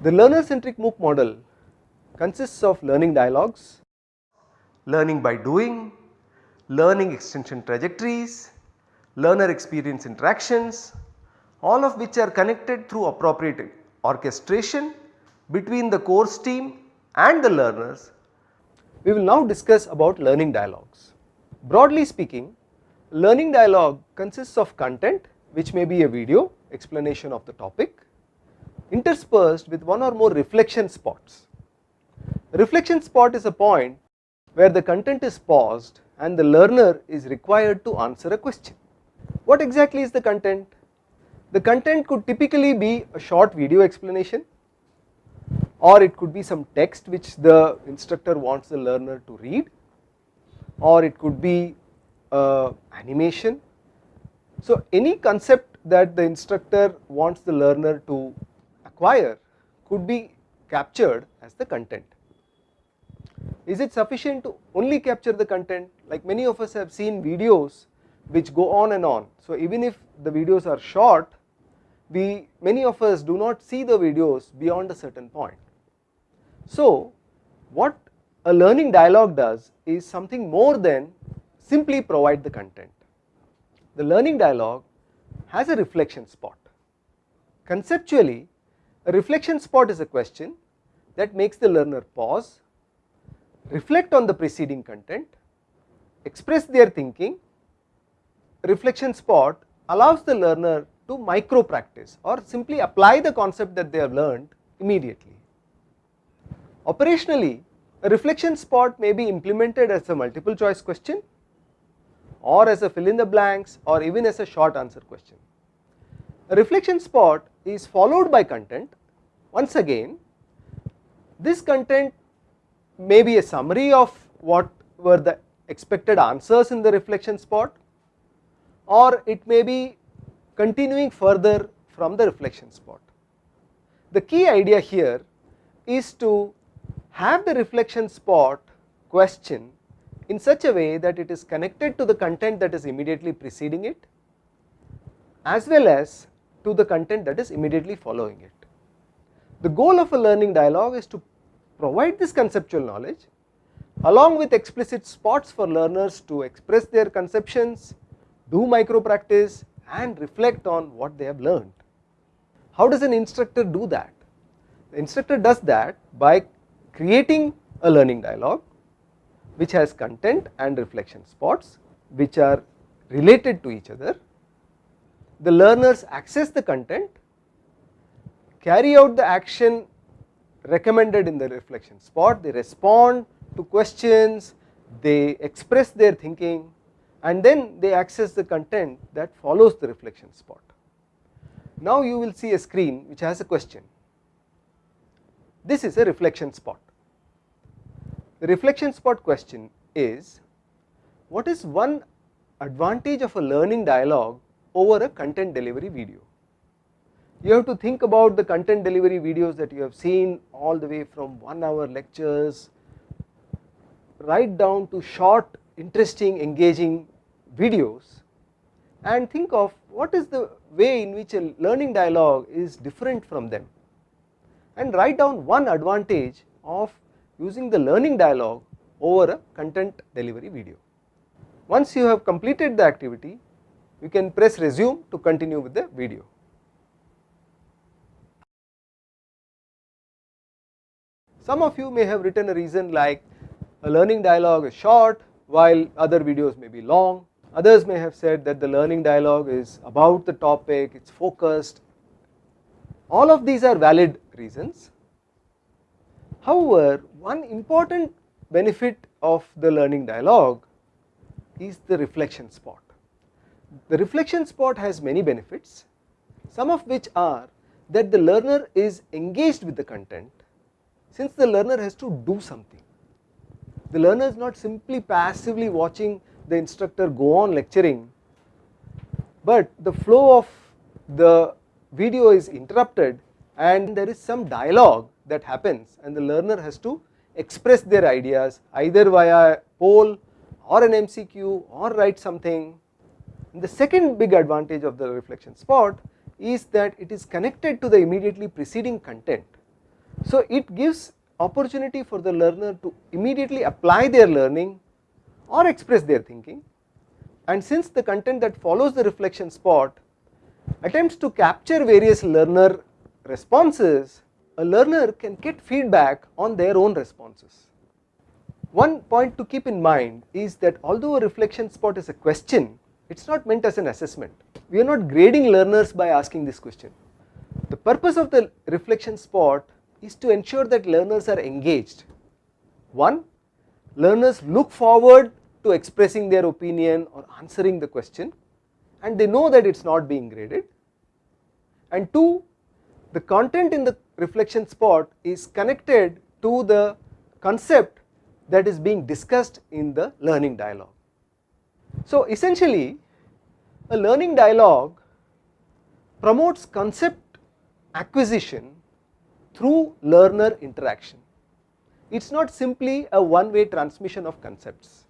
The learner centric MOOC model consists of learning dialogues, learning by doing, learning extension trajectories, learner experience interactions all of which are connected through appropriate orchestration between the course team and the learners. We will now discuss about learning dialogues. Broadly speaking learning dialogue consists of content which may be a video explanation of the topic interspersed with one or more reflection spots. Reflection spot is a point where the content is paused and the learner is required to answer a question. What exactly is the content? The content could typically be a short video explanation or it could be some text which the instructor wants the learner to read or it could be uh, animation. So any concept that the instructor wants the learner to acquire could be captured as the content. Is it sufficient to only capture the content like many of us have seen videos which go on and on. So even if the videos are short we many of us do not see the videos beyond a certain point. So what a learning dialogue does is something more than simply provide the content. The learning dialogue has a reflection spot. Conceptually a reflection spot is a question that makes the learner pause, reflect on the preceding content, express their thinking, reflection spot allows the learner to micro practice or simply apply the concept that they have learned immediately. Operationally a reflection spot may be implemented as a multiple choice question or as a fill in the blanks or even as a short answer question. A reflection spot is followed by content once again this content may be a summary of what were the expected answers in the reflection spot or it may be continuing further from the reflection spot. The key idea here is to have the reflection spot question in such a way that it is connected to the content that is immediately preceding it as well as to the content that is immediately following it. The goal of a learning dialogue is to provide this conceptual knowledge along with explicit spots for learners to express their conceptions, do micro practice and reflect on what they have learned. How does an instructor do that? The instructor does that by creating a learning dialogue which has content and reflection spots which are related to each other. The learners access the content carry out the action recommended in the reflection spot, they respond to questions, they express their thinking and then they access the content that follows the reflection spot. Now you will see a screen which has a question. This is a reflection spot. The reflection spot question is what is one advantage of a learning dialogue over a content delivery video? you have to think about the content delivery videos that you have seen all the way from 1 hour lectures right down to short interesting engaging videos and think of what is the way in which a learning dialogue is different from them and write down one advantage of using the learning dialogue over a content delivery video. Once you have completed the activity you can press resume to continue with the video. Some of you may have written a reason like a learning dialogue is short while other videos may be long, others may have said that the learning dialogue is about the topic, it is focused, all of these are valid reasons. However, one important benefit of the learning dialogue is the reflection spot. The reflection spot has many benefits, some of which are that the learner is engaged with the content since the learner has to do something. The learner is not simply passively watching the instructor go on lecturing, but the flow of the video is interrupted and there is some dialogue that happens and the learner has to express their ideas either via poll or an MCQ or write something. And the second big advantage of the reflection spot is that it is connected to the immediately preceding content. So it gives opportunity for the learner to immediately apply their learning or express their thinking and since the content that follows the reflection spot attempts to capture various learner responses, a learner can get feedback on their own responses. One point to keep in mind is that although a reflection spot is a question, it is not meant as an assessment. We are not grading learners by asking this question. The purpose of the reflection spot is to ensure that learners are engaged. One, learners look forward to expressing their opinion or answering the question and they know that it is not being graded. And two, the content in the reflection spot is connected to the concept that is being discussed in the learning dialogue. So essentially a learning dialogue promotes concept acquisition through learner interaction. It is not simply a one way transmission of concepts.